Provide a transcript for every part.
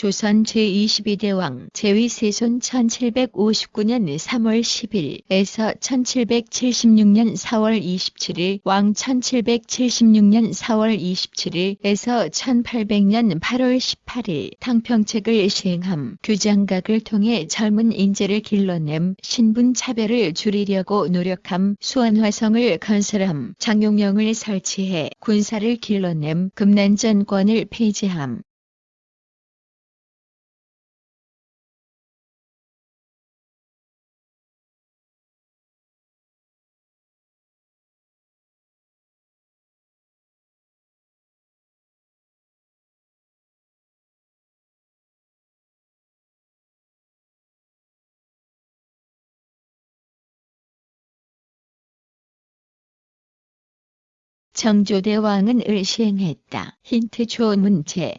조선 제22대 왕 제위 세손 1759년 3월 10일에서 1776년 4월 27일 왕 1776년 4월 27일에서 1800년 8월 18일 탕평책을 시행함. 규장각을 통해 젊은 인재를 길러냄 신분 차별을 줄이려고 노력함 수원화성을 건설함 장용령을 설치해 군사를 길러냄 금난전권을 폐지함 정조대왕은 을 시행했다. 힌트 조문제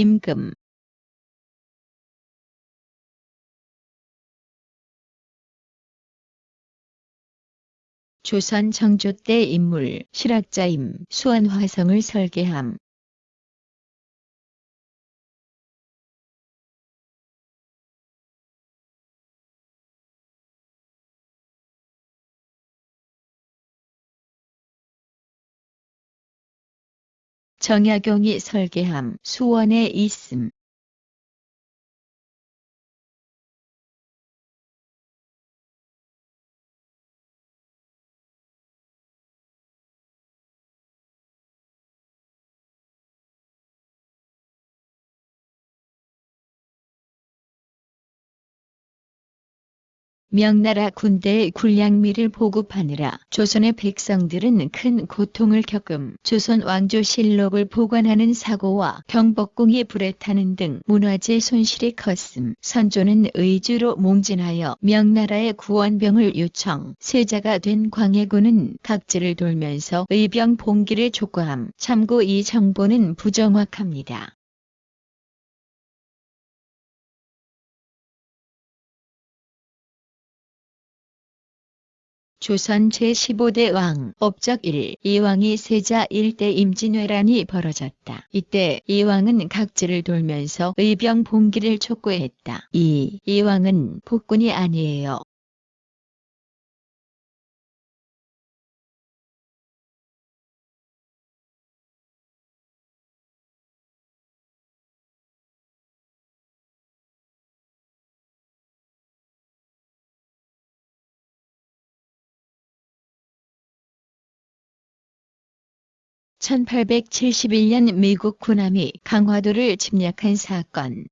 임금 조선 정조 때 인물 실학자임 수원화성을 설계함. 정약용이 설계함 수원에 있음. 명나라 군대의 군량미를 보급하느라 조선의 백성들은 큰 고통을 겪음. 조선 왕조 실록을 보관하는 사고와 경복궁이 불에 타는 등 문화재 손실이 컸음. 선조는 의주로 몽진하여 명나라의 구원병을 요청. 세자가 된 광해군은 각지를 돌면서 의병 봉기를 촉구함. 참고 이 정보는 부정확합니다. 조선 제15대 왕 업적 1 이왕이 세자 일대 임진왜란이 벌어졌다. 이때 이왕은 각지를 돌면서 의병 봉기를 촉구했다. 2. 이왕은 폭군이 아니에요. (1871년) 미국 군함이 강화도를 침략한 사건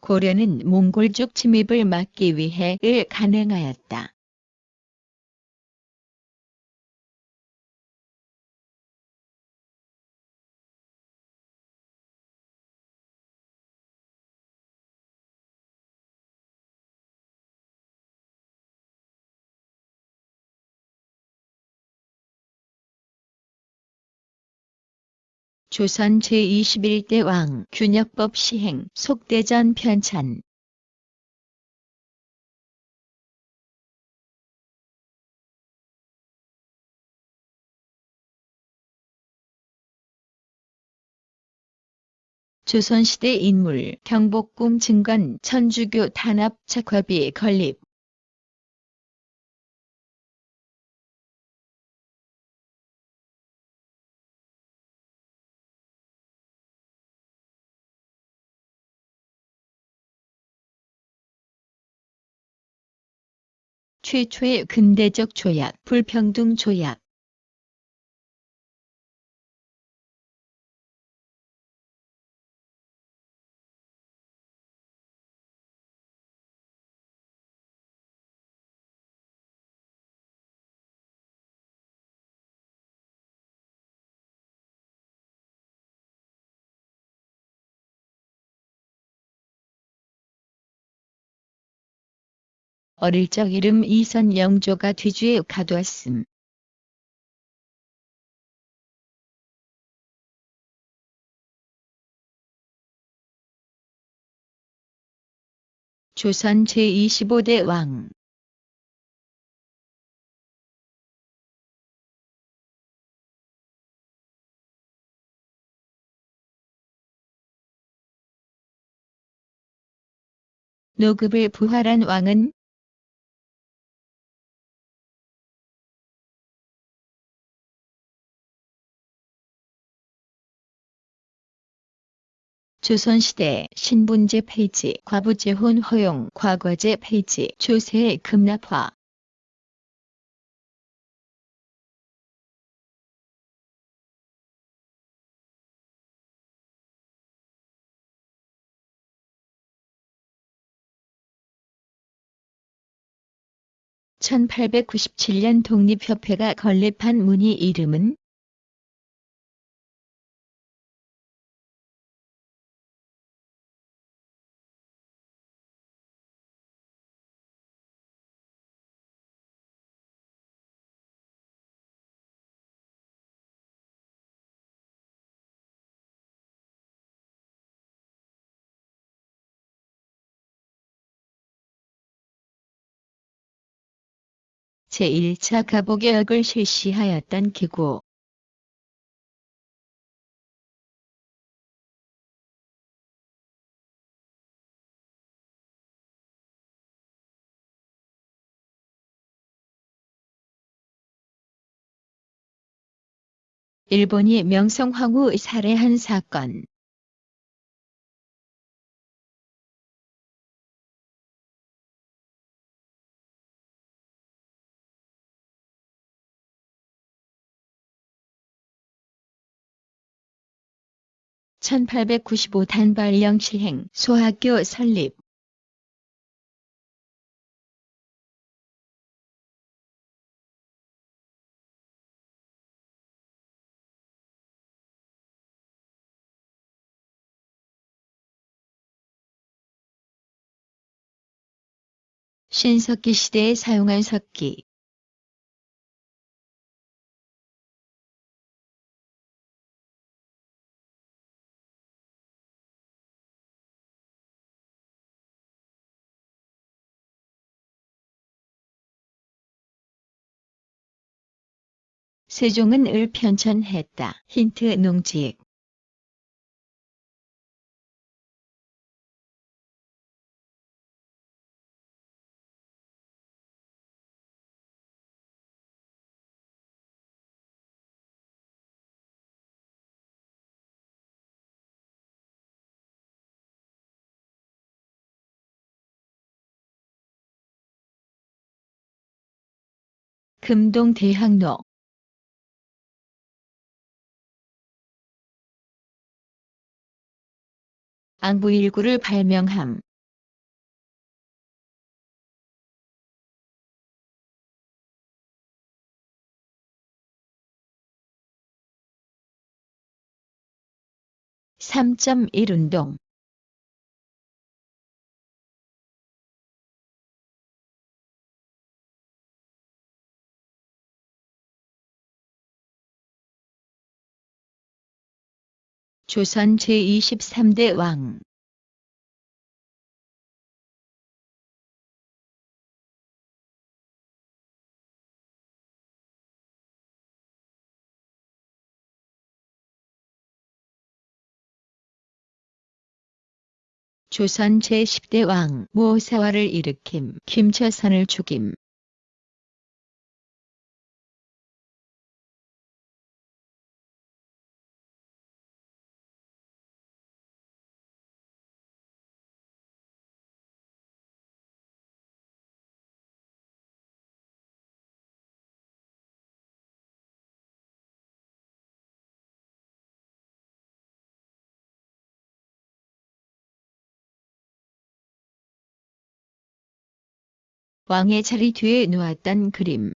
고려는 몽골족 침입을 막기 위해 을 간행하였다. 조선 제21대 왕 균역법 시행 속대전 편찬. 조선시대 인물 경복궁 증건 천주교 탄압 착화비 건립 최초의 근대적 조약, 불평등 조약 어릴 적 이름 이선 영조가 뒤주에 가두었음. 조선 제25대 왕 노급을 부활한 왕은 조선시대 신분제 폐지, 과부재혼 허용, 과거제 폐지, 조세의 급납화. (1897년) 독립협회가 건립한 문의 이름은 제1차 가보개혁을 실시하였던 기구. 일본이 명성황후 살해한 사건 (1895) 단발령 실행 소학교 설립. 신석기 시대에 사용한 석기 세종은 을 편찬했다. 힌트 농직 금동대학로 앙부일구를 발명함. (3.1) 운동 조선 제23대 왕. 조선 제10대 왕 모사화를 일으킴 김처선을 죽임 왕의 자리 뒤에 놓았던 그림